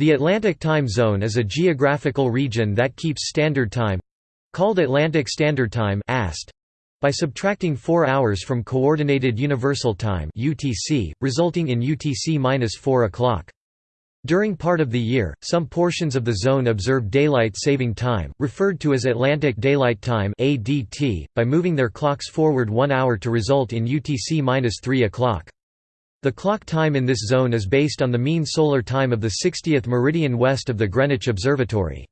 The Atlantic Time Zone is a geographical region that keeps Standard Time—called Atlantic Standard Time by subtracting 4 hours from Coordinated Universal Time (UTC), resulting in UTC-4 o'clock. During part of the year, some portions of the zone observe daylight saving time, referred to as Atlantic Daylight Time (ADT), by moving their clocks forward 1 hour to result in UTC-3 o'clock. The clock time in this zone is based on the mean solar time of the 60th meridian west of the Greenwich Observatory.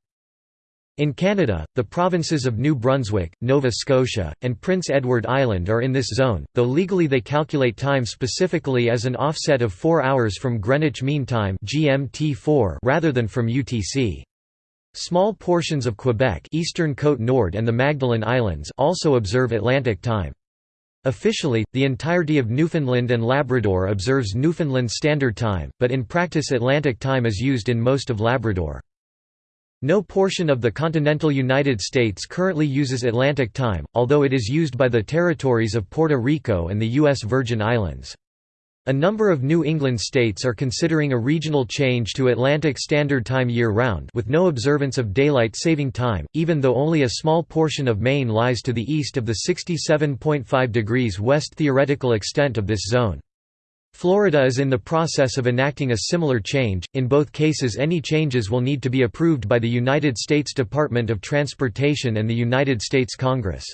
In Canada, the provinces of New Brunswick, Nova Scotia, and Prince Edward Island are in this zone, though legally they calculate time specifically as an offset of 4 hours from Greenwich Mean Time (GMT4) rather than from UTC. Small portions of Quebec, Eastern Côte Nord and the Magdalen Islands also observe Atlantic time. Officially, the entirety of Newfoundland and Labrador observes Newfoundland Standard Time, but in practice Atlantic Time is used in most of Labrador. No portion of the continental United States currently uses Atlantic Time, although it is used by the territories of Puerto Rico and the U.S. Virgin Islands. A number of New England states are considering a regional change to Atlantic Standard Time year-round with no observance of daylight saving time, even though only a small portion of Maine lies to the east of the 67.5 degrees west theoretical extent of this zone. Florida is in the process of enacting a similar change, in both cases any changes will need to be approved by the United States Department of Transportation and the United States Congress.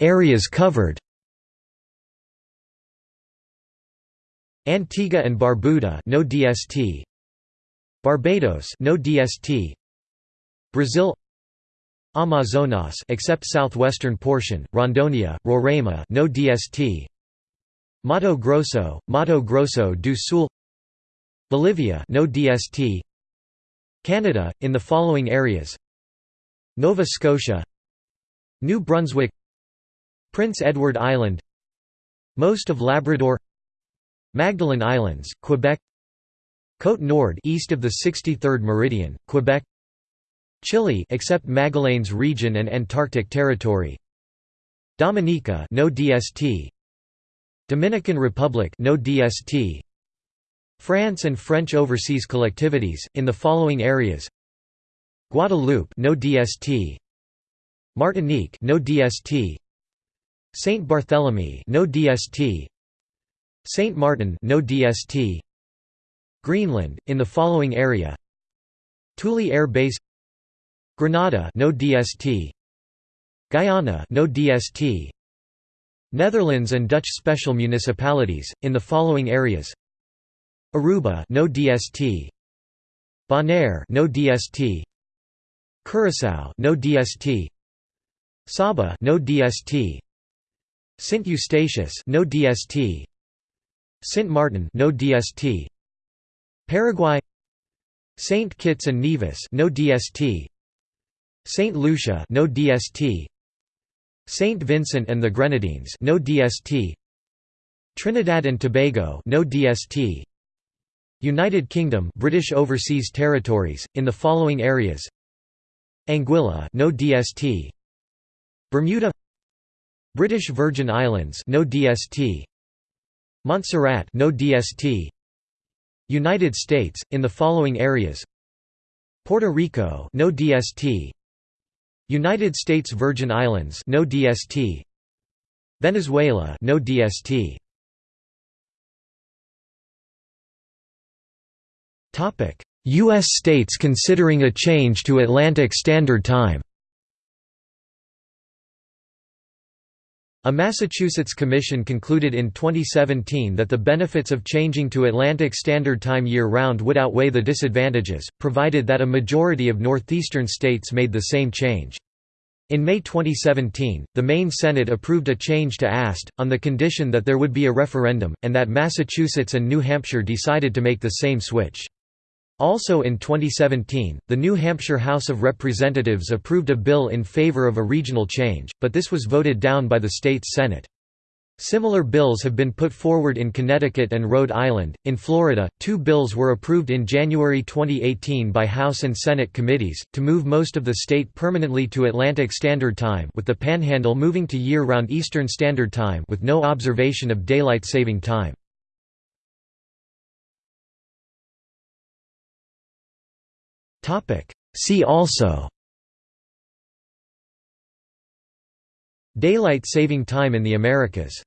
Areas covered Antigua and Barbuda no DST Barbados no DST Brazil Amazonas except southwestern portion Rondônia Roraima no DST Mato Grosso Mato Grosso do Sul Bolivia no DST Canada in the following areas Nova Scotia New Brunswick Prince Edward Island Most of Labrador Magdalen Islands, Quebec Côte Nord east of the 63rd meridian, Quebec Chile except Magallanes region and Antarctic territory Dominica no DST Dominican Republic no DST France and French overseas collectivities in the following areas Guadeloupe no DST Martinique no DST Saint Barthélemy no DST Saint Martin no DST Greenland in the following area. Thule Air Base. Grenada no DST Guyana no DST Netherlands and Dutch special municipalities in the following areas. Aruba no DST Bonaire no DST Curaçao no DST Saba no DST Saint Eustatius no DST Saint Martin no DST Paraguay. Saint Kitts and Nevis no DST Saint Lucia no DST Saint Vincent and the Grenadines no DST Trinidad and Tobago no DST United Kingdom British Overseas Territories in the following areas. Anguilla no DST Bermuda British Virgin Islands no DST Montserrat no DST United States in the following areas. Puerto Rico no DST United States Virgin Islands no DST Venezuela no DST Topic US states considering a change to Atlantic Standard Time A Massachusetts commission concluded in 2017 that the benefits of changing to Atlantic Standard Time year-round would outweigh the disadvantages, provided that a majority of northeastern states made the same change. In May 2017, the Maine Senate approved a change to AST, on the condition that there would be a referendum, and that Massachusetts and New Hampshire decided to make the same switch. Also in 2017, the New Hampshire House of Representatives approved a bill in favor of a regional change, but this was voted down by the state's Senate. Similar bills have been put forward in Connecticut and Rhode Island. In Florida, two bills were approved in January 2018 by House and Senate committees to move most of the state permanently to Atlantic Standard Time, with the Panhandle moving to year-round Eastern Standard Time with no observation of daylight saving time. Topic: See also. Daylight saving time in the Americas